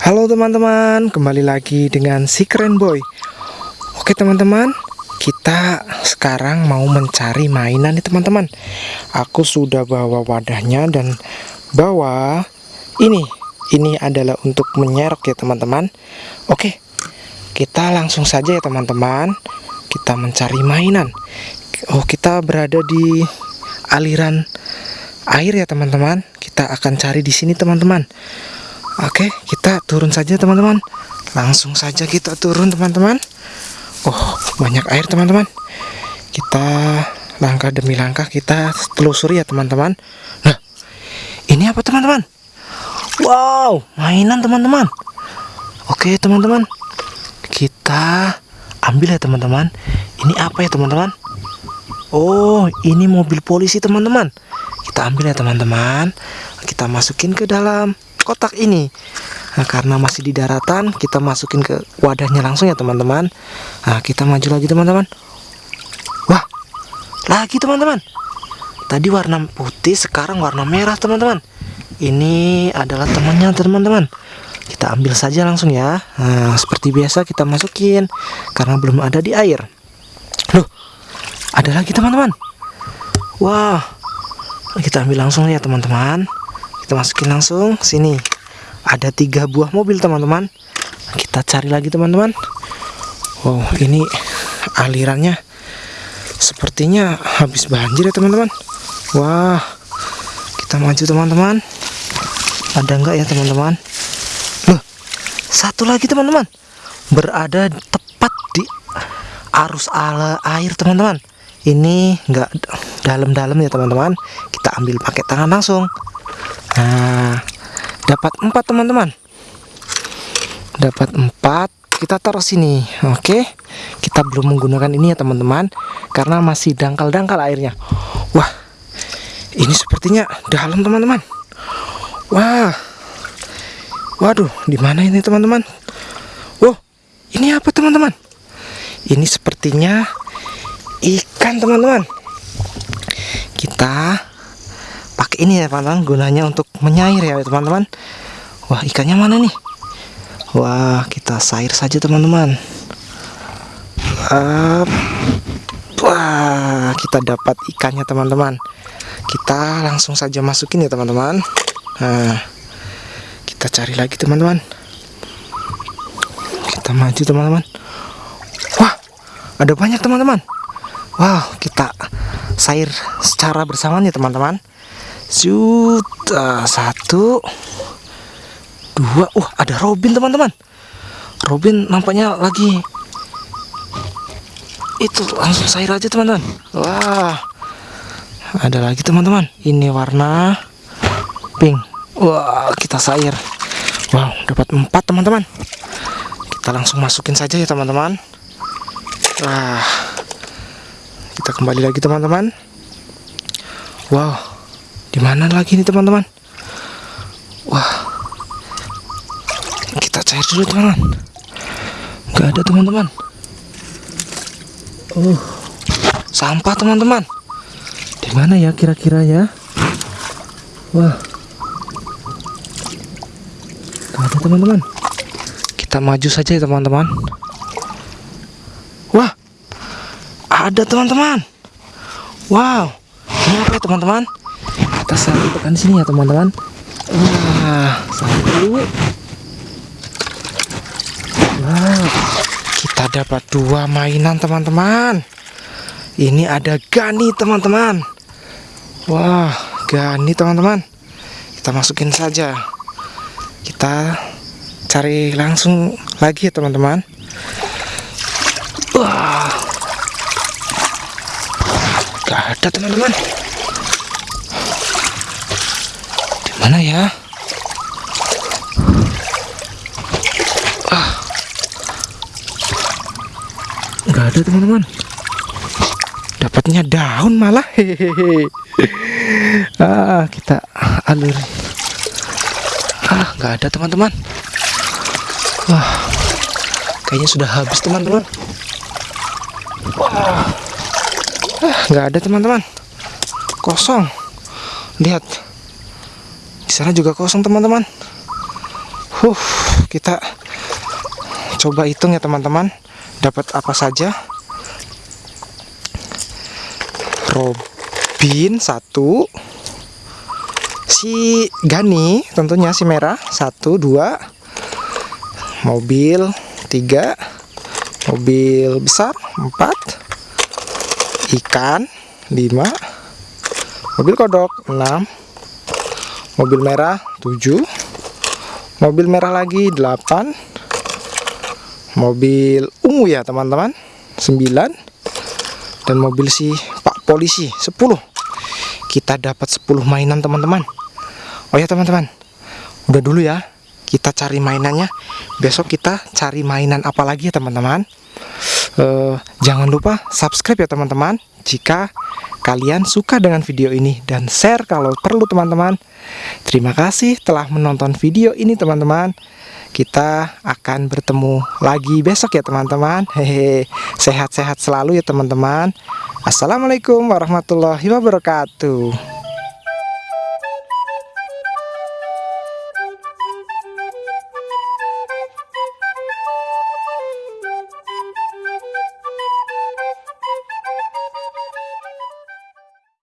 Halo teman-teman, kembali lagi dengan si keren boy. Oke teman-teman, kita sekarang mau mencari mainan nih teman-teman. Aku sudah bawa wadahnya dan bawa ini. Ini adalah untuk menyerok ya teman-teman. Oke, kita langsung saja ya teman-teman. Kita mencari mainan. Oh kita berada di aliran air ya teman-teman. Kita akan cari di sini teman-teman Oke, kita turun saja teman-teman. Langsung saja kita turun teman-teman. Oh, banyak air teman-teman. Kita langkah demi langkah kita telusuri ya teman-teman. Nah, ini apa teman-teman? Wow, mainan teman-teman. Oke teman-teman, kita ambil ya teman-teman. Ini apa ya teman-teman? Oh, ini mobil polisi teman-teman. Kita ambil ya teman-teman. Kita masukin ke dalam kotak ini. Nah, karena masih di daratan kita masukin ke wadahnya langsung ya teman-teman. Nah kita maju lagi teman-teman. Wah lagi teman-teman. Tadi warna putih sekarang warna merah teman-teman. Ini adalah temannya teman-teman. Kita ambil saja langsung ya. Nah, seperti biasa kita masukin karena belum ada di air. Loh ada lagi teman-teman. Wah kita ambil langsung ya teman-teman kita masukin langsung sini. Ada tiga buah mobil teman-teman. Kita cari lagi teman-teman. Wow ini alirannya sepertinya habis banjir ya teman-teman. Wah kita maju teman-teman. Ada enggak ya teman-teman? Loh satu lagi teman-teman. Berada tepat di arus ala air teman-teman. Ini enggak dalam-dalam ya teman-teman. Kita ambil pakai tangan langsung Nah, dapat empat teman-teman. Dapat empat. Kita taruh sini, oke? Kita belum menggunakan ini ya teman-teman, karena masih dangkal-dangkal airnya. Wah, ini sepertinya dalam teman-teman. Wah, waduh, di mana ini teman-teman? Wow, ini apa teman-teman? Ini sepertinya ikan teman-teman. Kita ini ya teman-teman gunanya untuk menyair ya teman-teman. Wah ikannya mana nih? Wah kita sair saja teman-teman. Wah kita dapat ikannya teman-teman. Kita langsung saja masukin ya teman-teman. Nah kita cari lagi teman-teman. Kita maju teman-teman. Wah ada banyak teman-teman. Wow kita sair secara bersamaan ya teman-teman Juta satu dua. Uh ada Robin teman-teman. Robin nampaknya lagi itu langsung cair aja teman-teman. Wah ada lagi teman-teman. Ini warna pink. Wah kita cair. Wow dapat empat teman-teman. Kita langsung masukin saja ya teman-teman. Wah kita kembali lagi teman-teman. Wow di mana lagi nih teman-teman? Wah. Kita cair dulu teman-teman. Gak ada teman-teman. Oh. Sampah teman-teman. Di mana ya kira-kira ya? Wah. Gak ada teman-teman. Kita maju saja ya teman-teman. Wah. Ada teman-teman. Wow. Ini apa ya teman-teman? Kita sampai tekan sini ya teman-teman. Wah dulu. Wow kita dapat dua mainan teman-teman. Ini ada gani teman-teman. Wah gani teman-teman. Kita masukin saja. Kita cari langsung lagi ya teman-teman. Wah. Gak ada teman-teman Mana ya? Ah. Nggak ada teman-teman. Dapatnya daun malah. Hehehe. Ah, kita alur. Ah, nggak ada teman-teman. Wah. Kayaknya sudah habis teman-teman. Wah. Ah, nggak ada teman-teman. Kosong. Lihat sana juga kosong teman-teman. Huh, kita coba hitung ya teman-teman dapat apa saja Robin satu si Gani tentunya si merah satu dua mobil tiga mobil besar empat ikan lima mobil kodok enam mobil merah tujuh mobil merah lagi delapan mobil ungu ya teman-teman sembilan dan mobil si Pak Polisi sepuluh kita dapat 10 mainan teman-teman Oh ya teman-teman, udah dulu ya. Kita cari mainannya. Besok kita cari mainan apa lagi ya teman-teman. Uh, jangan lupa subscribe ya teman-teman. Jika kalian suka dengan video ini dan share kalau perlu teman-teman. Terima kasih telah menonton video ini teman-teman. Kita akan bertemu lagi besok ya teman-teman. Hehe, sehat-sehat selalu ya teman-teman. Assalamualaikum warahmatullahi wabarakatuh.